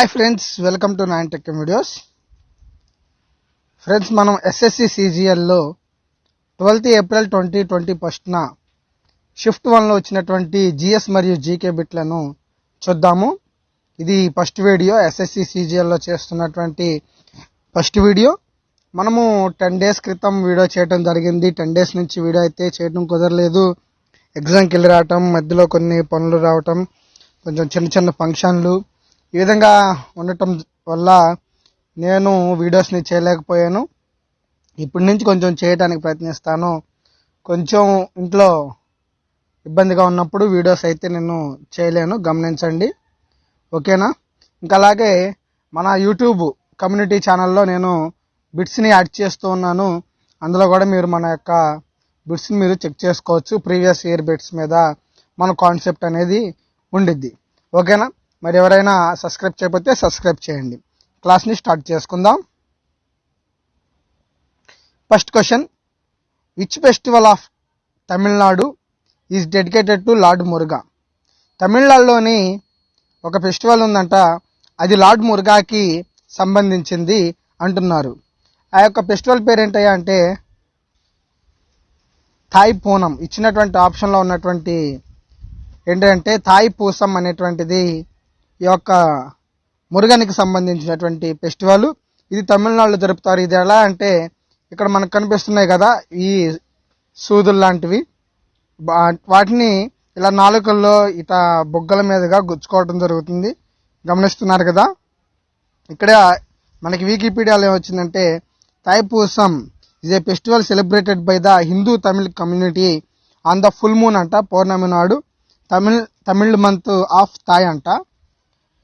Hi friends welcome to Nine Tech videos friends మనం SSC సిజిఎల్లో twelfth April twenty twenty ఫస్ట్న shift వన్లో వచ్చినటువంటి జిఎస్ మరియు జీకే బిట్లను చూద్దాము. ఇది ఫస్ట్ వీడియో ఎస్ఎస్సి సిజిఎల్లో చేస్తున్నటువంటి ఫస్ట్ వీడియో మనము టెన్ డేస్ క్రితం వీడియో చేయడం జరిగింది. టెన్ డేస్ నుంచి వీడియో అయితే చేయడం కుదరలేదు. ఎగ్జామ్కి వెళ్ళి రావటం మధ్యలో కొన్ని పనులు రావటం కొంచెం చిన్న చిన్న ఫంక్షన్లు ఈ విధంగా ఉండటం వల్ల నేను వీడియోస్ని చేయలేకపోయాను. ఇప్పటి నుంచి కొంచెం చేయడానికి ప్రయత్నిస్తాను. కొంచెం ఇంట్లో ఇబ్బందిగా ఉన్నప్పుడు వీడియోస్ అయితే నేను చేయలేను. గమనించండి. ఓకేనా? ఇంకా అలాగే మన యూట్యూబ్ కమ్యూనిటీ ఛానల్లో నేను బిట్స్ని యాడ్ చేస్తూ ఉన్నాను. అందులో కూడా మీరు మన యొక్క బిట్స్ని మీరు చెక్ చేసుకోవచ్చు. ప్రీవియస్ ఇయర్ బిట్స్ మీద మన కాన్సెప్ట్ అనేది ఉండిద్ది. ఓకేనా? మరి ఎవరైనా సబ్స్క్రైబ్ చేయకపోతే సబ్స్క్రైబ్ చేయండి. క్లాస్ని స్టార్ట్ చేసుకుందాం. First question. Which festival of Tamil Nadu is dedicated to lord Muruga తమిళనాడులోని ఒక ఫెస్టివల్ ఉందంట. అది లార్డ్ మురుగాకి సంబంధించింది అంటున్నారు. ఆ యొక్క ఫెస్టివల్ పేరేంటయ్యా అంటే థాయ్ పూనం. ఇచ్చినటువంటి ఆప్షన్లో ఉన్నటువంటి ఏంటంటే థాయ్ పూసం అనేటువంటిది ఈ యొక్క మురుగనికి సంబంధించినటువంటి ఫెస్టివల్. ఇది తమిళనాడులో జరుపుతారు. ఇది ఎలా అంటే ఇక్కడ మనకు కనిపిస్తున్నాయి కదా ఈ సూదులు లాంటివి. వాటిని ఇలా నాలుకల్లో ఇట బొగ్గల మీదుగా గుచ్చుకోవడం జరుగుతుంది. గమనిస్తున్నారు కదా. ఇక్కడ మనకి వికీపీడియాలో ఏమొచ్చిందంటే Thaipusam is a festival celebrated by the Hindu Tamil community on the full moon అంట పౌర్ణమి నాడు. తమిళ్ తమిళ్ మంత్ ఆఫ్ థాయ్ అంట.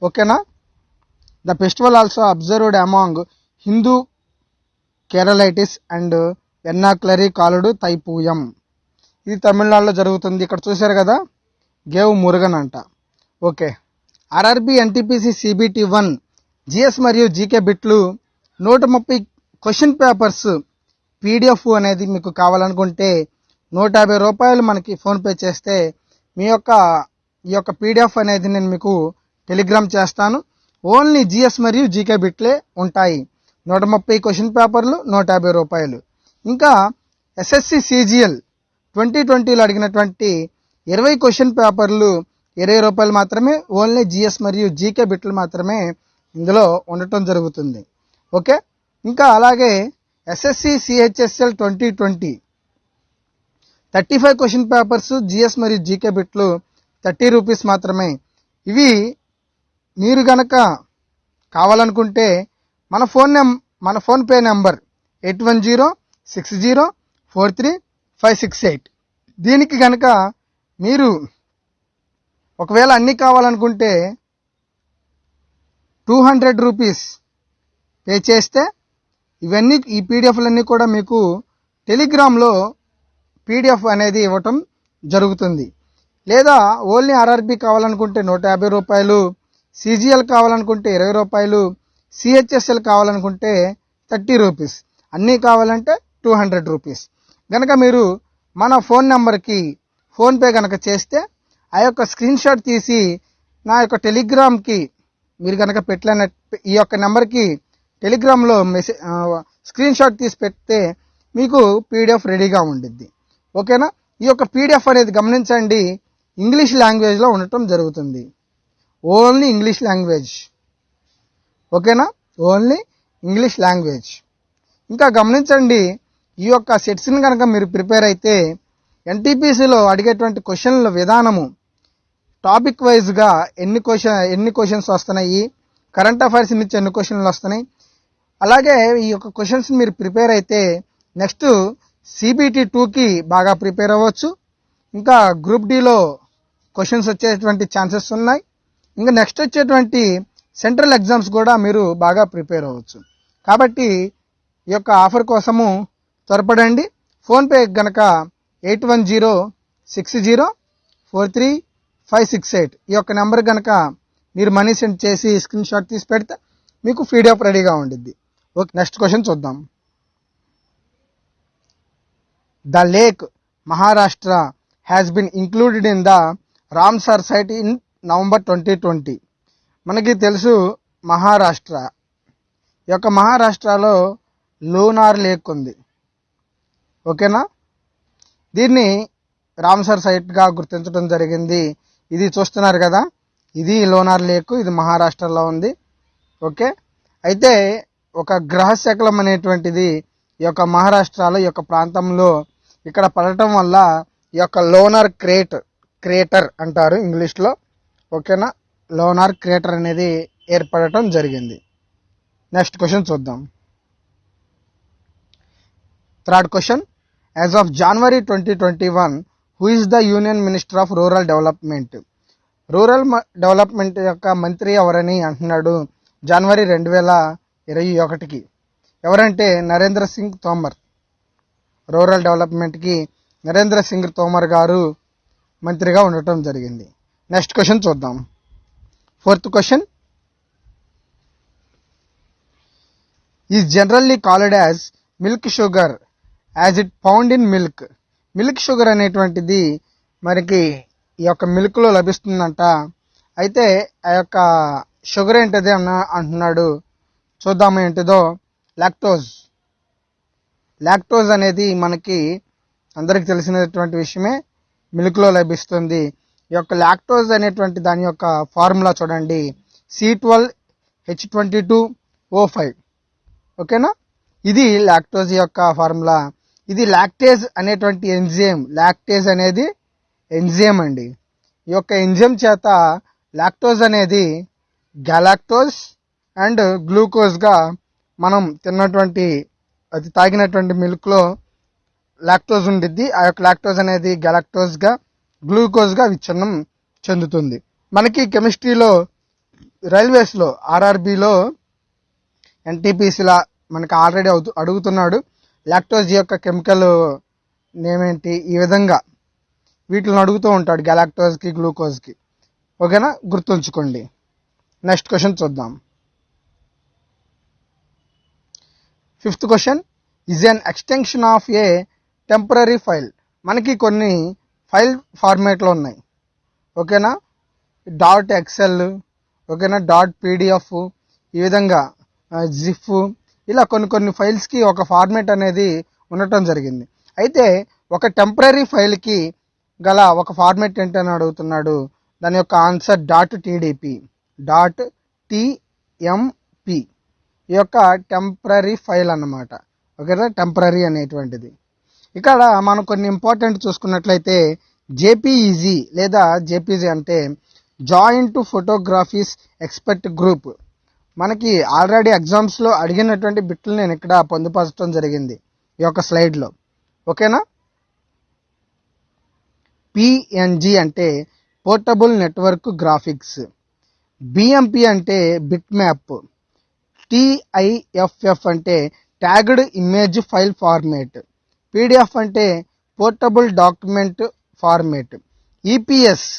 ఓకేనా? The festival also observed among Hindu Keralites and వెన్నాక్లరీ కాలుడు తైపూయం ఇది తమిళనాడులో జరుగుతుంది. ఇక్కడ చూశారు కదా? గేవ్ మురుగన్ అంట. Okay. RRB NTPC CBT one GS మరియు జీకే బిట్లు నూట ముప్పై క్వశ్చన్ పేపర్స్ పీడిఎఫ్ అనేది మీకు కావాలనుకుంటే నూట యాభై రూపాయలు మనకి ఫోన్పే చేస్తే మీ యొక్క ఈ యొక్క పీడిఎఫ్ అనేది నేను మీకు టెలిగ్రామ్ చేస్తాను. ఓన్లీ జిఎస్ మరియు జీకే బిట్లే ఉంటాయి. నూట ముప్పై క్వశ్చన్ పేపర్లు నూట యాభై రూపాయలు. ఇంకా ఎస్ఎస్సి సిజిఎల్ ట్వంటీ ట్వంటీలో అడిగినటువంటి ఇరవై క్వశ్చన్ పేపర్లు ఇరవై రూపాయలు మాత్రమే ఓన్లీ జిఎస్ మరియు జీకే బిట్లు మాత్రమే ఇందులో ఉండటం జరుగుతుంది. ఓకే? ఇంకా అలాగే SSC CHSL twenty twenty. Thirty five question papers GS మరియు జీకే బిట్లు థర్టీ రూపీస్ మాత్రమే. ఇవి మీరు గనక కావాలనుకుంటే మన ఫోన్ నెం మన PhonePe number eight one zero six zero four three five six eight. దీనికి గనక మీరు ఒకవేళ అన్నీ కావాలనుకుంటే టూ హండ్రెడ్ రూపీస్ పే చేస్తే ఇవన్నీ ఈ పీడిఎఫ్లన్నీ కూడా మీకు టెలిగ్రామ్లో పీడిఎఫ్ అనేది ఇవ్వటం జరుగుతుంది. లేదా ఓన్లీ ఆర్ఆర్బి కావాలనుకుంటే నూట యాభై రూపాయలు సిజిఎల్ కావాలనుకుంటే ఇరవై రూపాయలు సిహెచ్ఎస్ఎల్ కావాలనుకుంటే థర్టీ రూపీస్. అన్నీ కావాలంటే టూ హండ్రెడ్ రూపీస్. కనుక మీరు మన ఫోన్ నెంబర్కి ఫోన్పే కనుక చేస్తే ఆ యొక్క స్క్రీన్ షాట్ తీసి నా యొక్క టెలిగ్రామ్కి మీరు కనుక పెట్టలేన ఈ యొక్క నెంబర్కి టెలిగ్రామ్లో మెసేజ్ స్క్రీన్ షాట్ తీసి పెడితే మీకు పీడిఎఫ్ రెడీగా ఉండిద్ది. ఓకేనా? ఈ యొక్క పీడిఎఫ్ అనేది గమనించండి. ఇంగ్లీష్ లాంగ్వేజ్లో ఉండటం జరుగుతుంది. Only English language. ఓకేనా? Only English language. ఇంకా గమనించండి ఈ యొక్క సెట్స్ని కనుక మీరు ప్రిపేర్ అయితే ఎన్టీపీసీలో అడిగేటువంటి క్వశ్చన్ల విధానము టాపిక్ వైజ్గా ఎన్ని క్వశ్చన్ ఎన్ని క్వశ్చన్స్ వస్తున్నాయి కరెంట్ అఫైర్స్ నుంచి ఎన్ని క్వశ్చన్లు వస్తున్నాయి. అలాగే ఈ యొక్క క్వశ్చన్స్ మీరు ప్రిపేర్ అయితే నెక్స్ట్ సిబిటి టూకి బాగా ప్రిపేర్ అవ్వచ్చు. ఇంకా గ్రూప్ డిలో క్వశ్చన్స్ వచ్చేటువంటి ఛాన్సెస్ ఉన్నాయి. ఇంకా నెక్స్ట్ వచ్చేటువంటి సెంట్రల్ ఎగ్జామ్స్ కూడా మీరు బాగా ప్రిపేర్ అవ్వచ్చు. కాబట్టి ఈ యొక్క ఆఫర్ కోసము త్వరపడండి. ఫోన్పే గనక eight one zero six zero four three five six eight ఈ యొక్క నెంబర్ కనుక మీరు మనీ సెండ్ చేసి స్క్రీన్ షాట్ తీసి పెడితే మీకు పీడిఎఫ్ రెడీగా ఉండిద్ది. ఓకే నెక్స్ట్ క్వశ్చన్ చూద్దాం. The lake Maharashtra has been included in the Ramsar site in November twenty twenty. మనకి తెలుసు మహారాష్ట్ర. ఈ యొక్క మహారాష్ట్రలో లూనార్ లేక్ ఉంది. ఓకేనా? దీన్ని రామ్సర్ సైట్గా గుర్తించడం జరిగింది. ఇది చూస్తున్నారు కదా? ఇది లోనార్ లేక్ ఇది మహారాష్ట్రలో ఉంది. ఓకే? అయితే ఒక గ్రహశకలం అనేటువంటిది ఈ యొక్క మహారాష్ట్రలో ఈ యొక్క ప్రాంతంలో ఇక్కడ పడటం వల్ల ఈ యొక్క లోనార్ క్రేట్ క్రేటర్ అంటారు ఇంగ్లీష్లో. ఓకేనా? లోనార్ క్రేటర్ అనేది ఏర్పడటం జరిగింది. నెక్స్ట్ క్వశ్చన్ చూద్దాం. Third question as of January twenty twenty one who is the union minister of rural development rural development యొక్క మంత్రి ఎవరని అంటున్నాడు జనవరి రెండు వేల ఇరవై ఒకటికి. ఎవరంటే నరేంద్ర సింగ్ తోమర్. రూరల్ డెవలప్మెంట్కి నరేంద్ర సింగ్ తోమర్ గారు మంత్రిగా ఉండటం జరిగింది. నెక్స్ట్ క్వశ్చన్ చూద్దాం. Fourth question is generally called as milk sugar as it found in milk milk sugar అనేటువంటిది మనకి ఈ యొక్క మిల్క్లో లభిస్తుందంట. అయితే ఆ యొక్క షుగర్ ఏంటిది అన్న అంటున్నాడు. చూద్దాము ఏంటిదో. లాక్టోజ్ లాక్టోజ్ అనేది మనకి అందరికి తెలిసినటువంటి విషయమే. మిల్క్లో లభిస్తుంది. ఈ యొక్క లాక్టోజ్ అనేటువంటి దాని యొక్క ఫార్ములా చూడండి. C twelve H twenty two O five ఓకేనా? ఇది లాక్టోజ్ యొక్క ఫార్ములా. ఇది లాక్టేజ్ అనేటువంటి ఎంజిఎం లాక్టేజ్ అనేది ఎంజిఎం అండి. ఈ యొక్క ఎంజిఎం చేత లాక్టోజ్ అనేది గ్యాలాక్టోజ్ అండ్ గ్లూకోజ్గా మనం తిన్నటువంటి అది తాగినటువంటి మిల్క్లో లాక్టోజ్ ఉండిద్ది. ఆ యొక్క లాక్టోజ్ అనేది గ్యాలాక్టోజ్గా గ్లూకోజ్గా విచ్ఛిన్నం చెందుతుంది. మనకి కెమిస్ట్రీలో రైల్వేస్లో ఆర్ఆర్బిలో ఎన్టీపీసీలా మనకి ఆల్రెడీ అవుతూ అడుగుతున్నాడు. లాక్టోజ్ యొక్క కెమికల్ నేమేంటి? ఈ విధంగా వీటిని అడుగుతూ ఉంటాడు గెలాక్టోజ్కి గ్లూకోజ్కి. ఓకేనా? గుర్తుంచుకోండి. నెక్స్ట్ క్వశ్చన్ చూద్దాం. Fifth question. Is an extension of a temporary file మనకి కొన్ని ఫైల్ ఫార్మేట్లో ఉన్నాయి. ఓకేనా? డాట్ ఎక్సెల్ ఓకేనా? డాట్ పీడిఎఫ్ ఈ విధంగా జిఫ్ ఇలా కొన్ని కొన్ని ఫైల్స్కి ఒక ఫార్మేట్ అనేది ఉండటం జరిగింది. అయితే ఒక టెంపరీ ఫైల్కి గల ఒక ఫార్మేట్ ఏంటని అడుగుతున్నాడు? దాని యొక్క answer dot TDP dot TMP. ఈ యొక్క టెంపరీ ఫైల్ అన్నమాట. ఓకేనా? టెంపరీ అనేటువంటిది. ఇక్కడ మనం కొన్ని ఇంపార్టెంట్ చూసుకున్నట్లయితే జేపీఈజీ లేదా జేపీజీ అంటే జాయింట్ ఫోటోగ్రఫీస్ ఎక్స్పర్ట్ గ్రూప్ మనకి ఆల్రెడీ ఎగ్జామ్స్లో అడిగినటువంటి బిట్లు నేను ఇక్కడ పొందుపరచడం జరిగింది ఈ యొక్క స్లైడ్లో. ఓకేనా పిఎన్జి అంటే పోర్టబుల్ నెట్వర్క్ గ్రాఫిక్స్ బిఎంపి అంటే బిట్ మ్యాప్ టిఐఎఫ్ఎఫ్ అంటే tagged image file format PDF అంటే portable document format. EPS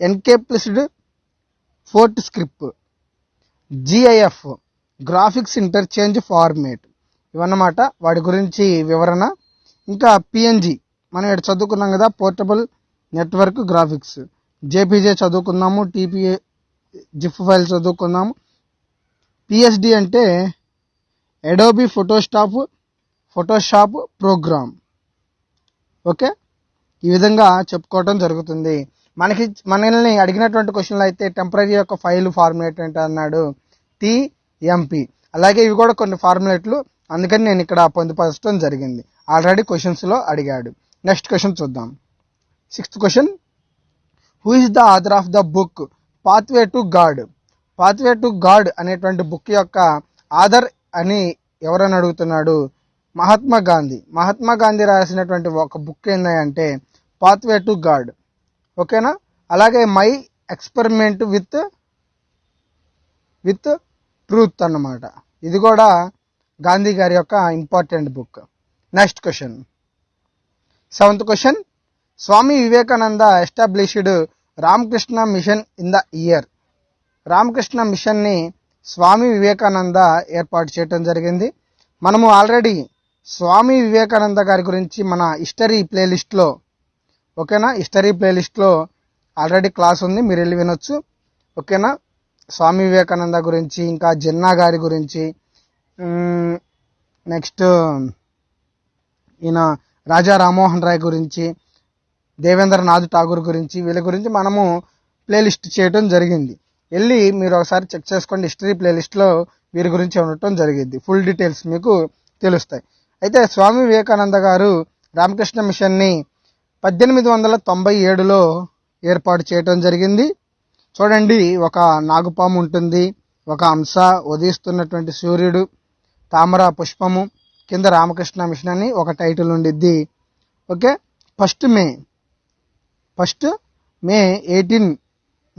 encapsulated PostScript. GIF graphics interchange format. ఇవన్నమాట వాటి గురించి వివరణ. ఇంకా పిఎన్జి మనం ఇక్కడ చదువుకున్నాం కదా పోర్టబుల్ నెట్వర్క్ గ్రాఫిక్స్. జేపీజే చదువుకున్నాము టీపీఏ జిఫ్ ఫైల్ చదువుకున్నాము. పిఎస్డి అంటే Adobe Photoshop Photoshop program okay ఈ విధంగా చెప్పుకోవడం జరుగుతుంది. మనకి మనల్ని అడిగినటువంటి క్వశ్చన్లు అయితే టెంపరీ యొక్క ఫైల్ ఫార్ములేట్ ఏంటి అన్నాడు? టిఎంపి అలాగే ఇవి కూడా కొన్ని ఫార్ములేట్లు అందుకని నేను ఇక్కడ పొందుపరచడం జరిగింది. ఆల్రెడీ క్వశ్చన్స్లో అడిగాడు. నెక్స్ట్ క్వశ్చన్ చూద్దాం. Sixth question who is the author of the book pathway to God pathway to God అనేటువంటి బుక్ యొక్క ఆధర్ అని ఎవరని అడుగుతున్నాడు? మహాత్మా గాంధీ. మహాత్మా గాంధీ రాసినటువంటి ఒక బుక్ ఏంటంటే పాత్వే టు గాడ్ ఓకేనా అలాగే my experiment with with truth అన్నమాట. ఇది కూడా గాంధీ గారి యొక్క important book next question seventh question Swami Vivekananda established Ramakrishna Mission in the year Ramakrishna మిషన్ని స్వామి వివేకానంద ఏర్పాటు చేయడం జరిగింది. మనము ఆల్రెడీ స్వామి వివేకానంద గారి గురించి మన హిస్టరీ ప్లేలిస్ట్లో ఓకేనా? హిస్టరీ ప్లేలిస్ట్లో ఆల్రెడీ క్లాస్ ఉంది మీరు వెళ్ళి వినొచ్చు. ఓకేనా? స్వామి వివేకానంద గురించి ఇంకా జిన్నా గారి గురించి నెక్స్ట్ ఈయన రాజా రామ్మోహన్ రాయ్ గురించి దేవేంద్రనాథ్ ఠాగూర్ గురించి వీళ్ళ గురించి మనము ప్లేలిస్ట్ చేయడం జరిగింది. వెళ్ళి మీరు ఒకసారి చెక్ చేసుకోండి హిస్టరీ ప్లేలిస్ట్లో వీరి గురించి ఉండటం జరిగింది. ఫుల్ డీటెయిల్స్ మీకు తెలుస్తాయి. అయితే స్వామి వివేకానంద గారు రామకృష్ణ మిషన్ని పద్దెనిమిది వందల తొంభై ఏడులో ఏర్పాటు చేయటం జరిగింది. చూడండి ఒక నాగుపాము ఉంటుంది. ఒక అంశ ఉదయిస్తున్నటువంటి సూర్యుడు. తామర పుష్పము కింద రామకృష్ణ మిషన్ అని ఒక టైటిల్ ఉండిద్ది. Okay? First May. First May eighteen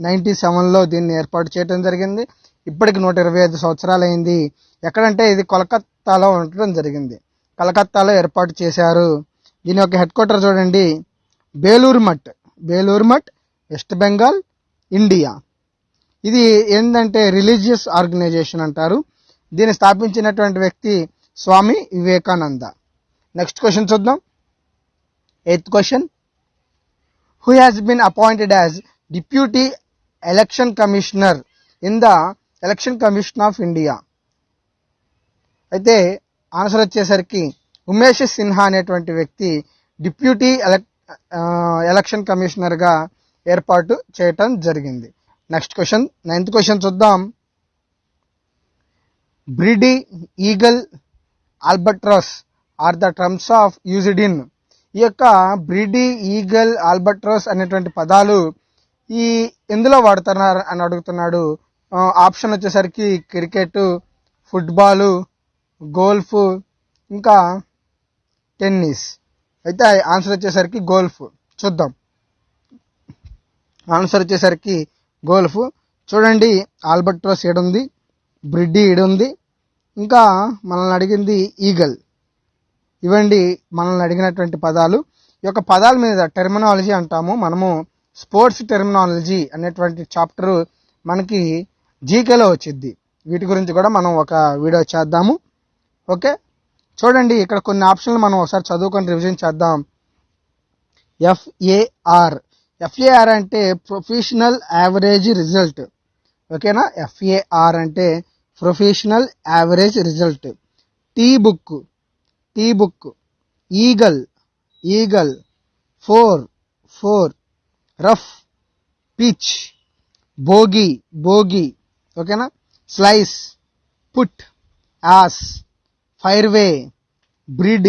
ninety సెవెన్లో దీన్ని ఏర్పాటు చేయడం జరిగింది. ఇప్పటికి నూట ఇరవై ఐదు సంవత్సరాలు అయింది ఎక్కడంటే ఇది కోలకత్తాలో ఉండటం జరిగింది. కలకత్తాలో ఏర్పాటు చేశారు. దీని యొక్క హెడ్ క్వార్టర్ చూడండి. బేలూరు మఠ్. బేలూరు మఠ్ వెస్ట్ బెంగాల్ ఇండియా. ఇది ఏంటంటే రిలీజియస్ ఆర్గనైజేషన్ అంటారు. దీన్ని స్థాపించినటువంటి వ్యక్తి స్వామి వివేకానంద. నెక్స్ట్ క్వశ్చన్ చూద్దాం. Eighth question. Who has been appointed as deputy election commissioner in the election commission of India అయితే ఆన్సర్ వచ్చేసరికి ఉమేష్ సిన్హా అనేటువంటి వ్యక్తి డిప్యూటీ ఎలక్ ఎలక్షన్ కమిషనర్గా ఏర్పాటు చేయటం జరిగింది. నెక్స్ట్ క్వశ్చన్ నైన్త్ క్వశ్చన్ చూద్దాం. Birdie eagle albatross are the terms of used in ఈ యొక్క బ్రిడీ ఈగల్ ఆల్బట్రస్ అనేటువంటి పదాలు ఈ ఎందులో వాడుతున్నారు అని అడుగుతున్నాడు. ఆప్షన్ వచ్చేసరికి క్రికెట్ ఫుట్బాలు గోల్ఫ్ ఇంకా టెన్నిస్. అయితే ఆన్సర్ వచ్చేసరికి గోల్ఫ్. చూద్దాం. ఆన్సర్ వచ్చేసరికి గోల్ఫ్. చూడండి ఆల్బర్ట్రోస్ ఉంది బ్రిడ్డి ఈడుంది ఇంకా మనల్ని అడిగింది ఈగల్. ఇవండి మనల్ని అడిగినటువంటి పదాలు. ఈ యొక్క పదాల మీద టెర్మినాలజీ అంటాము. మనము స్పోర్ట్స్ టెర్మినాలజీ అనేటువంటి చాప్టర్ మనకి జీకేలో వచ్చింది వీటి గురించి కూడా మనం ఒక వీడియో చేద్దాము. ఓకే? చూడండి ఇక్కడ కొన్ని ఆప్షన్లు మనం ఒకసారి చదువుకొని రివిజన్ చేద్దాం. ఎఫ్ఏఆర్ ఎఫ్ఏఆర్ అంటే ప్రొఫెషనల్ యావరేజ్ రిజల్ట్ ఓకేనా? ఎఫ్ఏఆర్ అంటే professional average result tee book tee book eagle eagle fore fore rough pitch bogey bogey ఓకేనా? Slice putt ace fairway birdie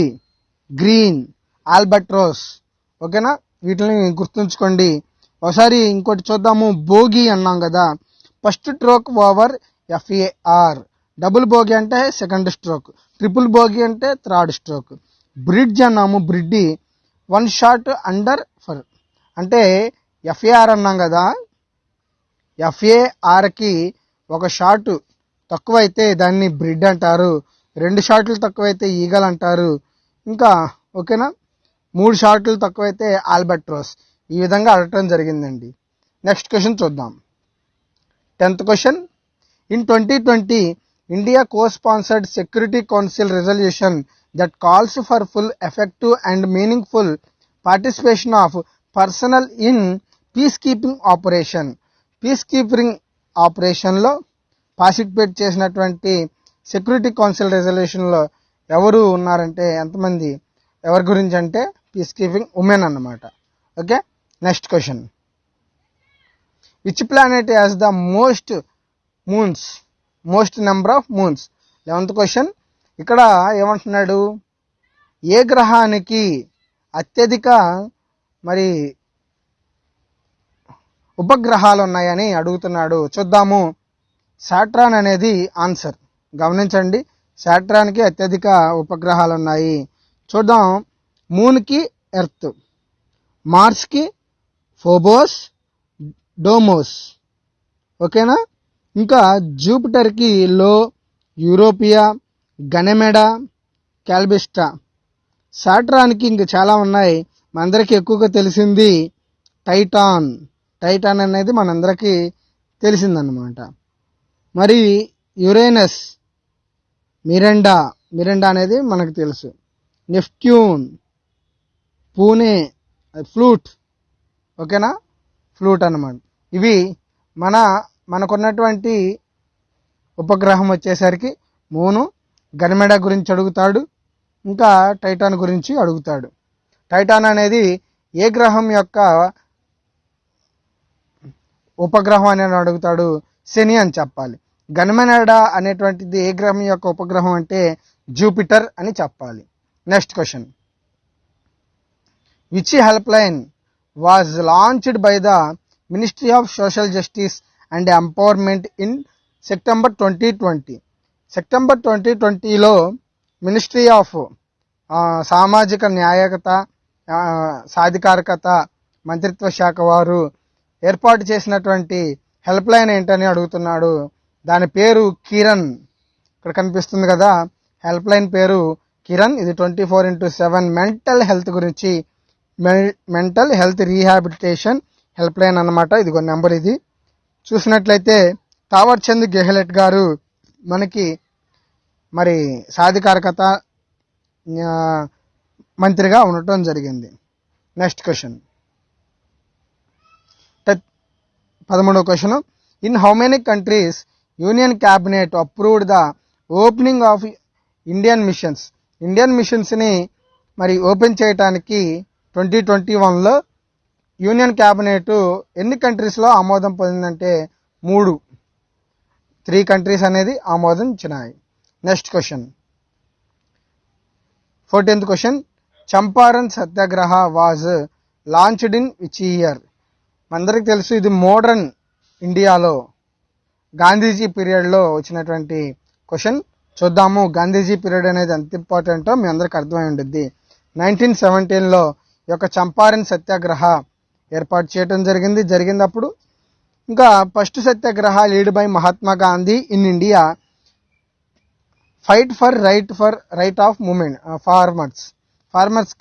green albatross. ఓకేనా? వీటిని గుర్తుంచుకోండి. ఒకసారి ఇంకోటి చూద్దాము. బోగి అన్నాం కదా. First stroke over FAR. Double bogey అంటే సెకండ్ స్ట్రోక్. ట్రిపుల్ బోగి అంటే థర్డ్ స్ట్రోక్. బ్రిడ్జ్ అన్నాము. Birdie one shot under par. అంటే ఎఫ్ఏఆర్ అన్నాం కదా. ఎఫ్ఏఆర్కి ఒక షాట్ తక్కువైతే దాన్ని బ్రిడ్ అంటారు. రెండు షాట్లు తక్కువైతే ఈగల్ అంటారు. ఇంకా ఓకేనా? మూడు షాట్లు తక్కువైతే ఆల్బర్ట్రోస్ ఈ విధంగా అడగటం జరిగిందండి. నెక్స్ట్ క్వశ్చన్ చూద్దాం. Tenth question. In twenty twenty India co sponsored security council resolution that calls for full effective and meaningful participation of personnel in peace keeping operation. Peace keeping ఆపరేషన్లో పార్టిసిపేట్ చేసినటువంటి సెక్యూరిటీ కౌన్సిల్ రెజల్యూషన్లో ఎవరు ఉన్నారంటే ఎంతమంది ఎవరి గురించి అంటే పీస్ కీపింగ్ ఉమెన్ అన్నమాట. Okay? Next question which planet has the most moons most number of moons eleventh question ఇక్కడ ఏమంటున్నాడు? ఏ గ్రహానికి అత్యధిక మరి ఉపగ్రహాలు ఉన్నాయని అడుగుతున్నాడు. చూద్దాము. సాట్రాన్ అనేది ఆన్సర్. గమనించండి సాట్రాన్కి అత్యధిక ఉపగ్రహాలు ఉన్నాయి చూద్దాం మూన్కి ఎర్త్ మార్స్కి ఫోబోస్ డోమోస్. ఓకేనా? ఇంకా జూపిటర్కి లో యూరోపియా గనెమెడా క్యాల్బిస్టా. సాట్రాన్కి ఇంక చాలా ఉన్నాయి. మనందరికీ ఎక్కువగా తెలిసింది టైటాన్. టైటాన్ అనేది మనందరికీ తెలిసిందన్నమాట. మరి యురేనస్ మిరెండా. మిరెండా అనేది మనకు తెలుసు. నెఫ్ట్యూన్ పూణే. ఫ్లూట్. ఓకేనా? ఫ్లూట్ అనమాట ఇవి మన మనకున్నటువంటి ఉపగ్రహం వచ్చేసరికి మూను గనిమెడ గురించి అడుగుతాడు ఇంకా టైటాన్ గురించి అడుగుతాడు. టైటాన్ అనేది ఏ గ్రహం యొక్క ఉపగ్రహం అని అడుగుతాడు? శని అని చెప్పాలి. గన్మెనడా అనేటువంటిది ఏ గ్రహం యొక్క ఉపగ్రహం అంటే జూపిటర్ అని చెప్పాలి. Next question which help line was launched by the ministry of social justice and empowerment in September twenty twenty September twenty ట్వంటీలో మినిస్ట్రీ ఆఫ్ సామాజిక న్యాయకత సాధికారికత సాధికారకత మంత్రిత్వ శాఖ వారు ఏర్పాటు చేసినటువంటి హెల్ప్ లైన్ ఏంటని అడుగుతున్నాడు. దాని పేరు కిరణ్. ఇక్కడ కనిపిస్తుంది కదా హెల్ప్ లైన్ పేరు కిరణ్. ఇది twenty four into seven mental health గురించి mental health rehabilitation help line ఇది ఇదిగో నెంబర్ ఇది. చూసినట్లయితే తావర్ చంద్ గెహ్లెట్ గారు మనకి మరి సాధికారకత మంత్రిగా ఉండటం జరిగింది. Next question. పదమూడవ question. In how many countries union cabinet approved the opening of Indian missions Indian మిషన్స్ని మరి ఓపెన్ చేయటానికి ట్వంటీ ట్వంటీ వన్లో యూనియన్ క్యాబినెట్ ఎన్ని కంట్రీస్లో ఆమోదం పొందిందంటే మూడు. త్రీ కంట్రీస్ అనేది ఆమోదించినాయి. Next question fourteenth question Champaran Satyagraha was launched in which year అందరికి తెలుసు ఇది మోడర్న్ ఇండియాలో గాంధీజీ పీరియడ్లో వచ్చినటువంటి క్వశ్చన్ చూద్దాము. గాంధీజీ పీరియడ్ అనేది ఎంత ఇంపార్టెంటో మీ అందరికి అర్థమై ఉండిద్ది. నైన్టీన్ సెవెంటీన్లో ఈ యొక్క చంపారన్ సత్యాగ్రహ ఏర్పాటు చేయడం జరిగింది. జరిగినప్పుడు ఇంకా first Satyagraha led by Mahatma Gandhi in India. Fight for right for right of movement farmers. Farmers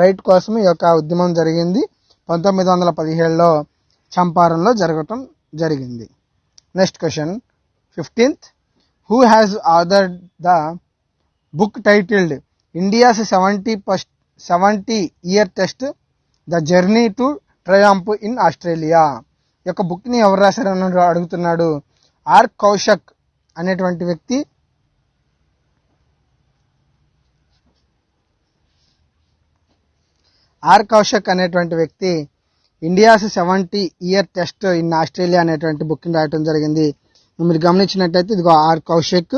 right కోసం ఈ యొక్క ఉద్యమం జరిగింది. పంతొమ్మిది వందల పదిహేడులో చంపారంలో జరగటం జరిగింది. Next question fifteenth who has order the book titled India's seventy first seventy year test the journey to triumph in Australia యొక్క బుక్ని ఎవరు రాశారని అడుగుతున్నాడు? ఆర్ కౌశక్ అనేటువంటి వ్యక్తి. ఆర్ కౌశక్ అనేటువంటి వ్యక్తి. India's seventy year test in Australia అనేటువంటి బుక్ని రాయటం జరిగింది. మీరు గమనించినట్టయితే ఇదిగో R Kaushik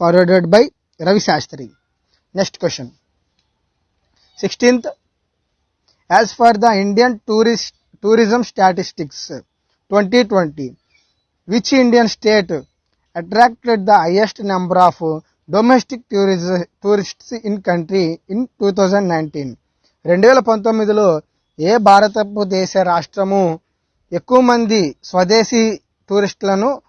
forwarded by Ravi Shastri. Next question sixteenth as per the Indian tourist tourism statistics twenty twenty which Indian state attracted the highest number of domestic tourism tourists in country in two thousand nineteen రెండు వేల పంతొమ్మిదిలో ఏ భారతదేశ రాష్ట్రము ఎక్కువ మంది స్వదేశీ టూరిస్టులను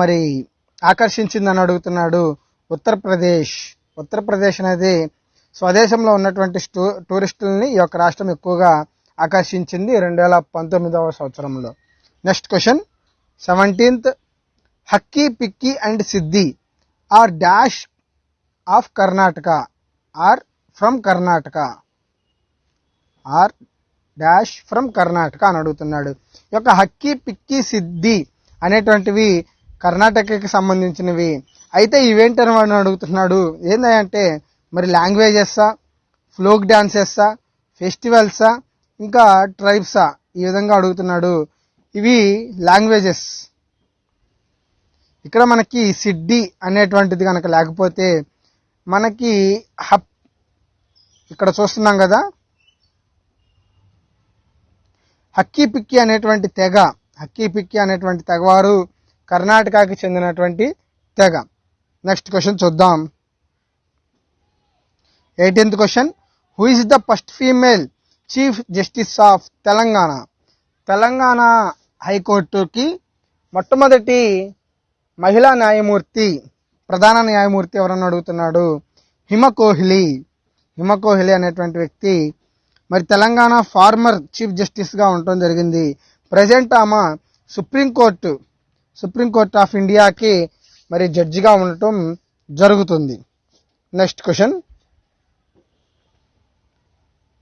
మరి ఆకర్షించిందని అడుగుతున్నాడు ఉత్తరప్రదేశ్. ఉత్తరప్రదేశ్ అనేది స్వదేశంలో ఉన్నటువంటి టూ టూరిస్టులని ఈ యొక్క రాష్ట్రం ఎక్కువగా ఆకర్షించింది రెండు వేల పంతొమ్మిదవ సంవత్సరంలో. Next question. Seventeenth Hakki Pikki and Siddi are dash of Karnataka are from Karnataka? Are dash from Karnataka అని అడుగుతున్నాడు. ఈ యొక్క హక్కీ పిక్కీ సిద్ధి అనేటువంటివి కర్ణాటకకి సంబంధించినవి. అయితే ఇవేంటని వాడిని అడుగుతున్నాడు? ఏంటంటే మరి లాంగ్వేజెస్సా? ఫ్లోక్ డ్యాన్సెస్సా ఫెస్టివల్సా? ఇంకా ట్రైబ్సా? ఈ విధంగా అడుగుతున్నాడు. ఇవి లాంగ్వేజెస్. ఇక్కడ మనకి సిడ్డి అనేటువంటిది కనుక లేకపోతే మనకి హప్ ఇక్కడ చూస్తున్నాం కదా హక్కీ పిక్కి అనేటువంటి తెగ హక్కీ పిక్కి అనేటువంటి తెగవారు కర్ణాటకకి చెందినటువంటి తెగ. నెక్స్ట్ క్వశ్చన్ చూద్దాం. Eighteenth question who is the first female chief justice of Telangana? Telangana హైకోర్టుకి మొట్టమొదటి మహిళా న్యాయమూర్తి ప్రధాన న్యాయమూర్తి ఎవరని అడుగుతున్నాడు? హిమ కోహ్లీ. హిమ కోహ్లీ అనేటువంటి వ్యక్తి మరి తెలంగాణ ఫార్మర్ చీఫ్ జస్టిస్గా ఉండటం జరిగింది. ప్రజెంట్ ఆమె సుప్రీంకోర్టు సుప్రీంకోర్టు ఆఫ్ ఇండియాకి మరి జడ్జిగా ఉండటం జరుగుతుంది. Next question.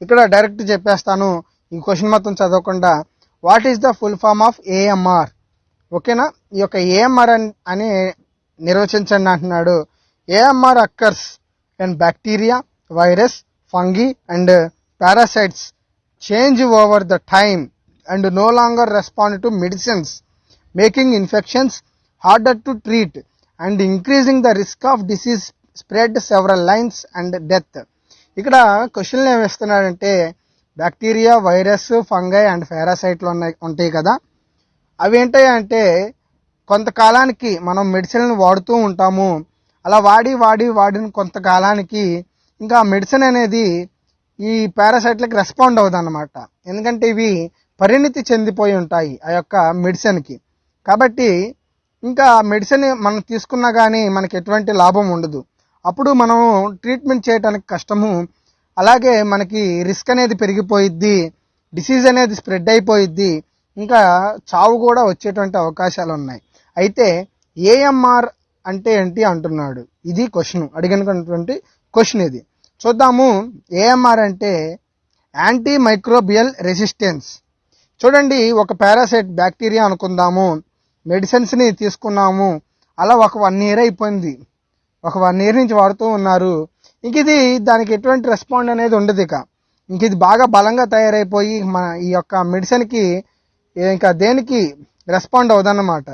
ఇక్కడ డైరెక్ట్ చెప్పేస్తాను. ఈ క్వశ్చన్ మొత్తం చదవకుండా. What is the full form of AMR ఓకేనా? ఈ యొక్క ఏఎంఆర్ అని నిర్వచించండి అంటున్నాడు. AMR occurs and bacteria virus fungi and parasites change over the time and no longer respond to medicines making infections harder to treat and increasing the risk of disease spread severe illness and death ఇక్కడ క్వశ్చన్లు ఏమి ఇస్తున్నాడంటే bacteria virus fungi and పారాసైట్లు ఉన్నాయి ఉంటాయి కదా. అవి ఏంటాయి అంటే కొంతకాలానికి మనం మెడిసిన్ వాడుతూ ఉంటాము. అలా వాడి వాడి వాడిన కొంతకాలానికి ఇంకా మెడిసిన్ అనేది ఈ పారాసైట్లకు రెస్పాండ్ అవ్వదు అనమాట ఎందుకంటే ఇవి పరిణితి చెందిపోయి ఉంటాయి ఆ యొక్క మెడిసిన్కి. కాబట్టి ఇంకా మెడిసిన్ మనం తీసుకున్నా కానీ మనకి ఎటువంటి లాభం ఉండదు. అప్పుడు మనం ట్రీట్మెంట్ చేయడానికి కష్టము. అలాగే మనకి రిస్క్ అనేది పెరిగిపోయిద్ది. డిసీజ్ అనేది స్ప్రెడ్ అయిపోయిద్ది. ఇంకా చావు కూడా వచ్చేటువంటి అవకాశాలు ఉన్నాయి అయితే ఏఎంఆర్ అంటే ఏంటి అంటున్నాడు. ఇది క్వశ్చన్. అడిగినటువంటి క్వశ్చన్ ఇది. చూద్దాము ఏఎంఆర్ అంటే యాంటీ మైక్రోబియల్ రెసిస్టెన్స్ చూడండి ఒక పారాసైట్ బ్యాక్టీరియా అనుకుందాము. మెడిసిన్స్ని తీసుకున్నాము. అలా ఒక వన్ ఇయర్ అయిపోయింది. ఒక వన్ ఇయర్ నుంచి వాడుతూ ఉన్నారు. ఇంక ఇది దానికి ఎటువంటి రెస్పాండ్ అనేది ఉండదు ఇక. ఇంక ఇది బాగా బలంగా తయారైపోయి మన ఈ యొక్క మెడిసిన్కి ఇంకా దేనికి రెస్పాండ్ అవ్వదన్నమాట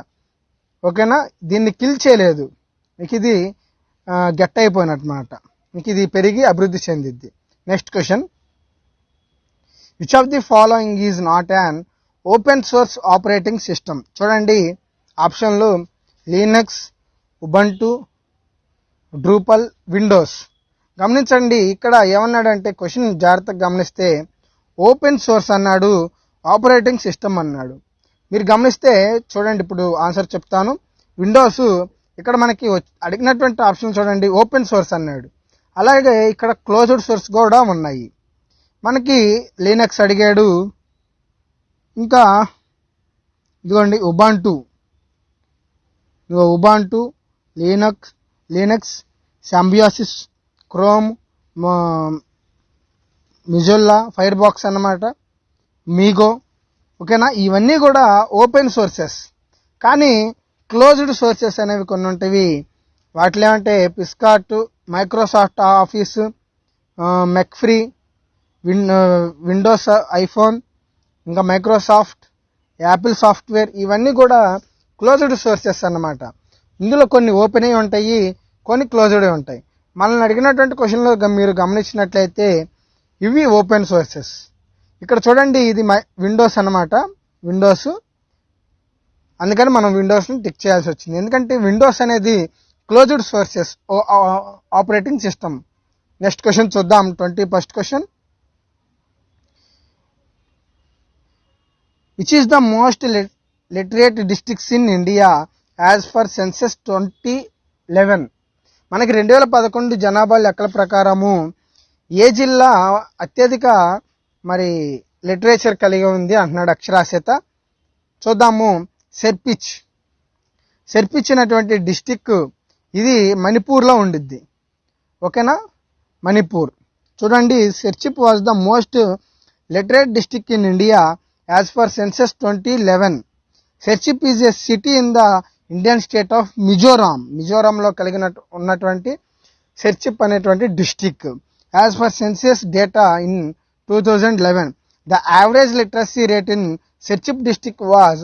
ఓకేనా? దీన్ని కిల్ చేయలేదు. ఇంక ఇది గెట్ అయిపోయినమాట మీకు ఇది పెరిగి అభివృద్ధి చెందిద్ది. Next question which of the following is not an open source operating system చూడండి ఆప్షన్లు లీనక్స్ ఉబంటు డ్రూపల్ విండోస్ గమనించండి ఇక్కడ ఏమన్నాడంటే క్వశ్చన్ జాగ్రత్తగా గమనిస్తే ఓపెన్ సోర్స్ అన్నాడు ఆపరేటింగ్ సిస్టమ్ అన్నాడు. మీరు గమనిస్తే చూడండి ఇప్పుడు ఆన్సర్ చెప్తాను. విండోస్ ఇక్కడ మనకి అడిగినటువంటి ఆప్షన్ చూడండి ఓపెన్ సోర్స్ అన్నాడు. అలాగే ఇక్కడ క్లోజ్డ్ సోర్స్ కూడా ఉన్నాయి. మనకి లీనక్స్ అడిగాడు. ఇంకా ఇదిగోండి ఉబాంటు ఇదిగో Ubuntu Linux Linux Symbian OS Chrome Mozilla Firefox అన్నమాట మీగో ఓకేనా? ఇవన్నీ కూడా ఓపెన్ సోర్సెస్ కానీ క్లోజ్డ్ సోర్సెస్ అనేవి కొన్ని ఉంటాయి వాటిలో ఏమంటే పిస్కాట్ Microsoft Office McAfee win Windows iPhone ఇంకా మైక్రోసాఫ్ట్ యాపిల్ సాఫ్ట్వేర్ ఇవన్నీ కూడా క్లోజ్డ్ సోర్సెస్ అన్నమాట. ఇందులో కొన్ని ఓపెన్ అయి ఉంటాయి కొన్ని క్లోజ్డ్ ఉంటాయి. మనల్ని అడిగినటువంటి క్వశ్చన్లో మీరు గమనించినట్లయితే ఇవి ఓపెన్ సోర్సెస్ ఇక్కడ చూడండి ఇది మై విండోస్ అన్నమాట. విండోస్ అందుకని మనం విండోస్ని టిక్ చేయాల్సి వచ్చింది. ఎందుకంటే విండోస్ అనేది closed sources operating system next question చూద్దాం. Twenty first question which is the most literate districts in India as per census twenty eleven మనకి రెండు వేల పదకొండు జనాభా లెక్కల ప్రకారము ఏ జిల్లా అత్యధిక మరి లిటరేచర్ కలిగి ఉంది అంటున్నాడు అక్షరాస్యత. చూద్దాము. సెర్పిచ్. సెర్పిచ్ అనేటువంటి డిస్టిక్ ఇది మణిపూర్లో ఉండిద్ది. ఓకేనా? మణిపూర్. చూడండి Serchhip was the most literate district in India as per census twenty eleven Serchhip is a city in the Indian state of Mizoram మిజోరాంలో కలిగిన ఉన్నటువంటి సెర్చిప్ అనేటువంటి district as per census data in two thousand eleven the average literacy rate in Serchhip district was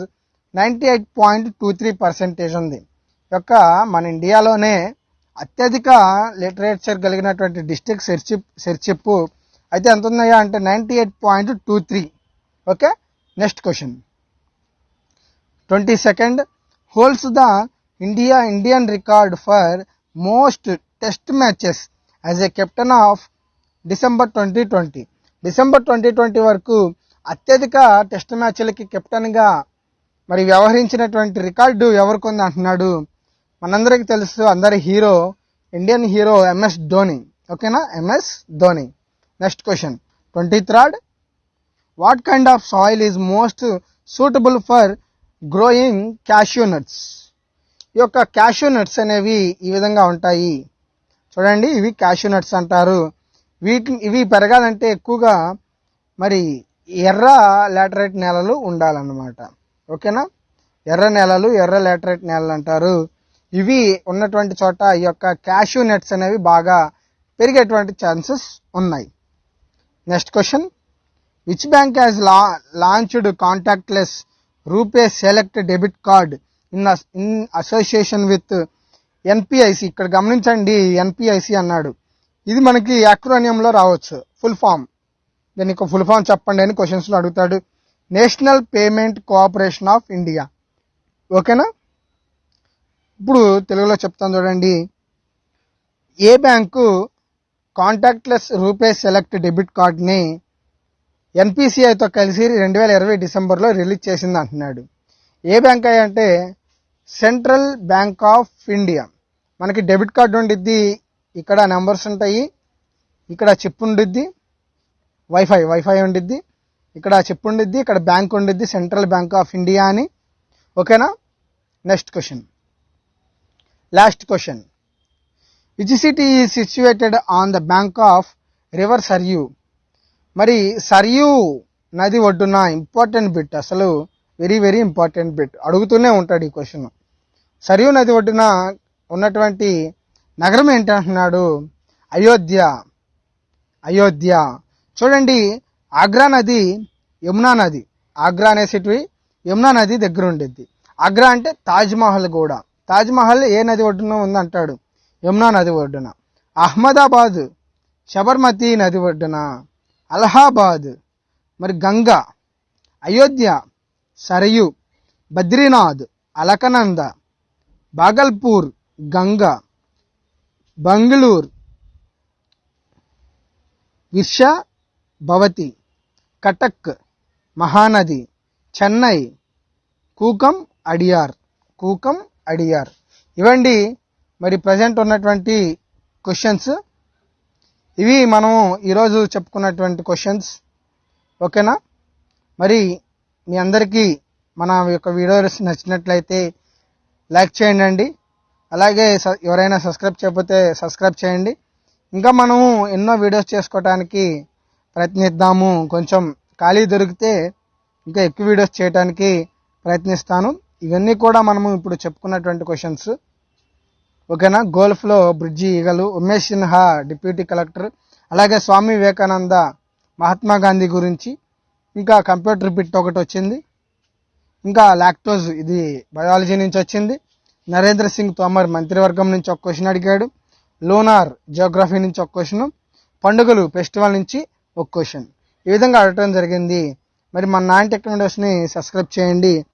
ninety eight point two three percentage ఉంది. యొక్క మన ఇండియాలోనే అత్యధిక literature కలిగినటువంటి district Serchhip Serchhip అయితే ఎంత ఉన్నాయా అంటే ninety eight point two three. Okay? Next question. Twenty second. Holds the India Indian record for most test matches as a captain of December twenty twenty. December twenty twenty వరకు అత్యధిక test మ్యాచ్లకి కెప్టెన్గా మరి వ్యవహరించినటువంటి record ఎవరికి ఉంది అంటున్నాడు మనందరికీ తెలుసు అందరి hero Indian hero MS Dhoni. ఓకేనా? MS Dhoni. Next question twenty third what kind of soil is most suitable for growing cashew nuts ఈ యొక్క క్యాష్యూ నట్స్ అనేవి ఈ విధంగా ఉంటాయి. చూడండి ఇవి క్యాష్యూ నట్స్ అంటారు. వీటి ఇవి పెరగాలంటే ఎక్కువగా మరి ఎర్ర లాటరైట్ నేలలు ఉండాలన్నమాట. ఓకేనా? ఎర్ర నేలలు ఎర్ర లాటరైట్ నేలలు అంటారు. ఇవి ఉన్నటువంటి చోట ఈ యొక్క క్యాష్యూ నట్స్ అనేవి బాగా పెరిగేటువంటి ఛాన్సెస్ ఉన్నాయి. Next question which bank has law launched contactless RuPay select debit card in in association with NPIC ఇక్కడ గమనించండి ఎన్పిఐసి అన్నాడు. ఇది మనకి అక్రోనియంలో రావచ్చు. ఫుల్ ఫామ్ దీనికి ఫుల్ ఫామ్ చెప్పండి అని క్వశ్చన్స్లో అడుగుతాడు. National payment cooperation of India ఓకేనా ఇప్పుడు తెలుగులో చెప్తాను చూడండి. ఏ bank contactless RuPay select debit కార్డ్ని ఎన్పిసిఐతో కలిసి రెండు వేల ఇరవై డిసెంబర్లో రిలీజ్ చేసింది అంటున్నాడు. ఏ బ్యాంక్ అంటే సెంట్రల్ బ్యాంక్ ఆఫ్ ఇండియా. మనకి డెబిట్ కార్డు ఉండిద్ది ఇక్కడ నెంబర్స్ ఉంటాయి ఇక్కడ చిప్ ఉండిద్ది వైఫై వైఫై ఉండిద్ది ఇక్కడ చిప్ ఉండిద్ది ఇక్కడ బ్యాంక్ ఉండిద్ది సెంట్రల్ బ్యాంక్ ఆఫ్ ఇండియా అని. ఓకేనా? Next question. Last question which city is situated on the bank of river Sarayu మరి సర్యూ నది ఒడ్డున ఇంపార్టెంట్ బిట్ అసలు వెరీ వెరీ ఇంపార్టెంట్ బిట్ అడుగుతూనే ఉంటాడు ఈ క్వశ్చన్ సర్యూ నది ఒడ్డున ఉన్నటువంటి నగరం ఏంటంటున్నాడు అయోధ్య. అయోధ్య. చూడండి ఆగ్రా నది యమునా నది. ఆగ్రా అనేసిటివి యమునా నది దగ్గర ఉండిద్ది. ఆగ్రా అంటే తాజ్మహల్ కూడా తాజ్మహల్ ఏ నది ఒడ్డున ఉందంటాడు? యమునా నది ఒడ్డున. అహ్మదాబాద్ శబర్మతి నది ఒడ్డున. అలహాబాద్ మరి గంగా. అయోధ్య సరయు. బద్రీనాథ్ అలకనంద. బాగల్పూర్ గంగా. బంగళూర్ విర్షా భవతి. కటక్ మహానది. చెన్నై కూకం అడియార్. కూకం ఐడిఆర్ ఇవండి మరి ప్రజెంట్ ఉన్నటువంటి క్వశ్చన్స్ ఇవి మనం ఈరోజు చెప్పుకున్నటువంటి క్వశ్చన్స్ ఓకేనా? మరి మీ అందరికీ మన యొక్క వీడియోస్ నచ్చినట్లయితే లైక్ చేయండి. అలాగే స- ఎవరైనా సబ్స్క్రైబ్ చేయకపోతే సబ్స్క్రైబ్ చేయండి. ఇంకా మనము ఎన్నో వీడియోస్ చేసుకోవడానికి ప్రయత్నిద్దాము. కొంచెం ఖాళీ దొరికితే ఇంకా ఎక్కువ వీడియోస్ చేయడానికి ప్రయత్నిస్తాను. ఇవన్నీ కూడా మనము ఇప్పుడు చెప్పుకున్నటువంటి క్వశ్చన్స్ ఓకేనా? గోల్ఫ్లో బ్రిడ్జి ఈగలు ఉమేష్ సిన్హా డిప్యూటీ కలెక్టర్ అలాగే స్వామి వివేకానంద మహాత్మా గాంధీ గురించి ఇంకా కంప్యూటర్ బిట్ ఒకటి వచ్చింది. ఇంకా లాక్టోజ్ ఇది బయాలజీ నుంచి వచ్చింది. నరేంద్ర సింగ్ తోమర్ మంత్రివర్గం నుంచి ఒక క్వశ్చన్ అడిగాడు. లోనార్ జియోగ్రఫీ నుంచి ఒక క్వశ్చన్ పండుగలు ఫెస్టివల్ నుంచి ఒక క్వశ్చన్ ఈ విధంగా అడగటం జరిగింది. మరి మన నాన్ టెక్నాలజీస్ని సబ్స్క్రైబ్ చేయండి.